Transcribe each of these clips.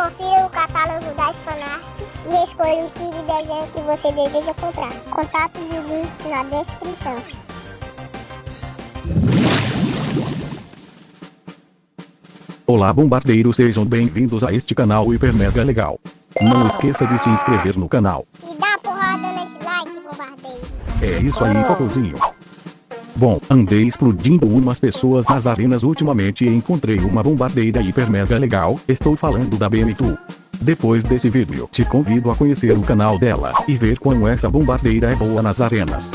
Confira o catálogo das fanart e escolha o estilo de desenho que você deseja comprar. Contatos e links na descrição. Olá bombardeiros, sejam bem-vindos a este canal hiper mega legal. Não esqueça de se inscrever no canal. E dá porrada nesse like, bombardeiro. É isso aí, cocôzinho. Bom, andei explodindo umas pessoas nas arenas ultimamente e encontrei uma bombardeira hiper mega legal, estou falando da BM2. Depois desse vídeo, te convido a conhecer o canal dela, e ver como essa bombardeira é boa nas arenas.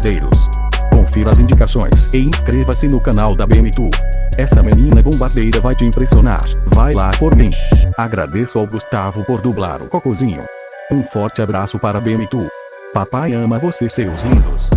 Bombardeiros. Confira as indicações e inscreva-se no canal da BM2. Essa menina bombardeira vai te impressionar, vai lá por mim. Agradeço ao Gustavo por dublar o cocôzinho. Um forte abraço para BM2. Papai ama você seus lindos.